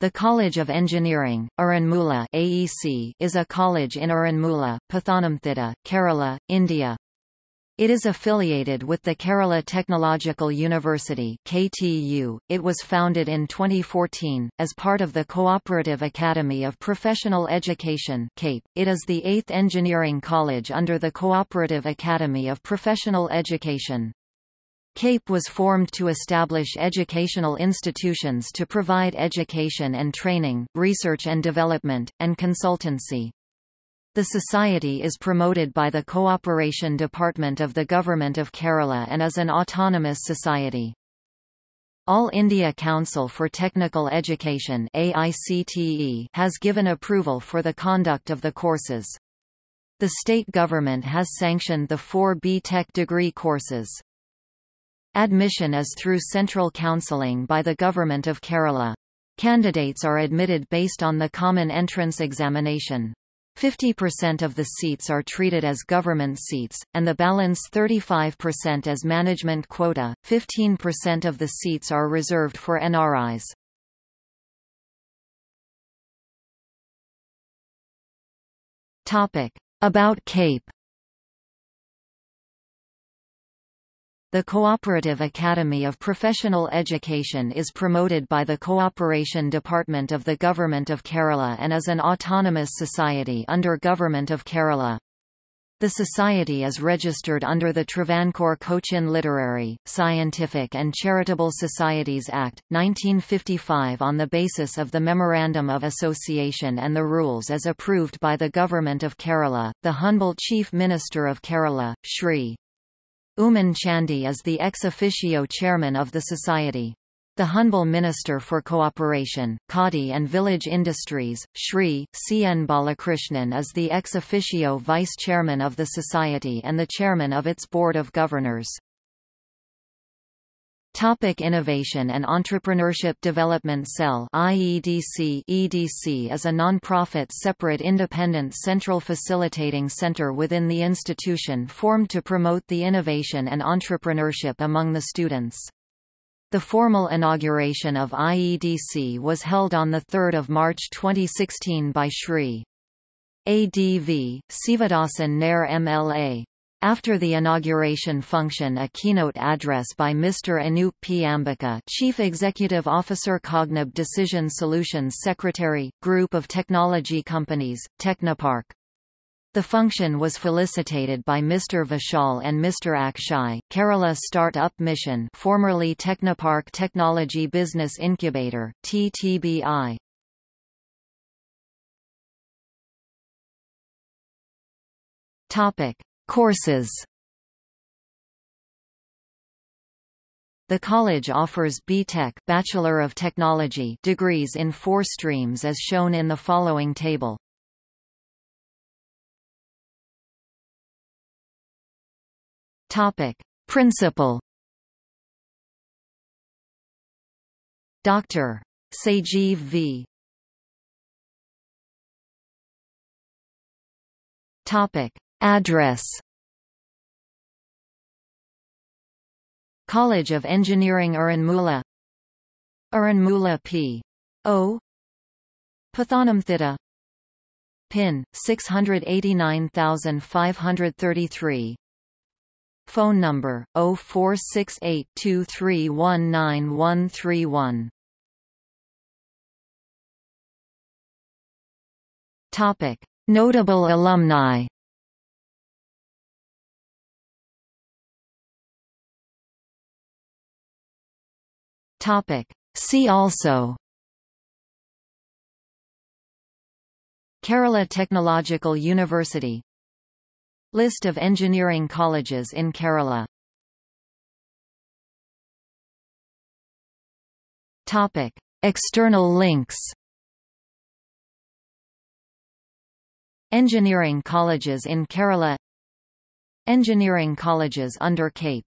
The College of Engineering, Aranmula AEC, is a college in Aranmula, Pathanamthitta, Kerala, India. It is affiliated with the Kerala Technological University KTU. .It was founded in 2014, as part of the Cooperative Academy of Professional Education CAPE. .It is the eighth engineering college under the Cooperative Academy of Professional Education. CAPE was formed to establish educational institutions to provide education and training, research and development, and consultancy. The society is promoted by the Cooperation Department of the Government of Kerala and is an autonomous society. All India Council for Technical Education AICTE has given approval for the conduct of the courses. The state government has sanctioned the four B Tech degree courses. Admission is through central counselling by the Government of Kerala. Candidates are admitted based on the Common Entrance Examination. 50% of the seats are treated as government seats, and the balance 35% as management quota, 15% of the seats are reserved for NRIs. About CAPE The Cooperative Academy of Professional Education is promoted by the Cooperation Department of the Government of Kerala and is an autonomous society under Government of Kerala. The society is registered under the Travancore Cochin Literary, Scientific and Charitable Societies Act, 1955 on the basis of the Memorandum of Association and the rules as approved by the Government of Kerala. The Honorable Chief Minister of Kerala, Shri. Oommen Chandy is the ex officio chairman of the society. The Honorable Minister for Cooperation, Khadi and Village Industries, Sri C. N. Balakrishnan is the ex officio vice chairman of the society and the chairman of its board of governors. Topic Innovation and Entrepreneurship Development Cell IEDC EDC is a non-profit separate independent central facilitating center within the institution formed to promote the innovation and entrepreneurship among the students. The formal inauguration of IEDC was held on 3 March 2016 by Shri. ADV, Sivadasan Nair MLA. After the inauguration function a keynote address by Mr. Anup P. Ambika Chief Executive Officer Cognib Decision Solutions Secretary, Group of Technology Companies, Technopark. The function was felicitated by Mr. Vishal and Mr. Akshay, Kerala Start-up Mission formerly Technopark Technology Business Incubator, TTBI. Topic. Courses The college offers B.Tech Bachelor of Technology degrees in four streams as shown in the following table. Topic: Principal Dr. Sajeev V. Topic: Address. College of Engineering Aranmula Aranmula P. O. Pathanamthitta PIN 689533 Phone number 0468231931 Topic. Notable alumni Topic. See also. Kerala Technological University. List of engineering colleges in Kerala. Topic. External links. Engineering colleges in Kerala. Engineering colleges under CAPE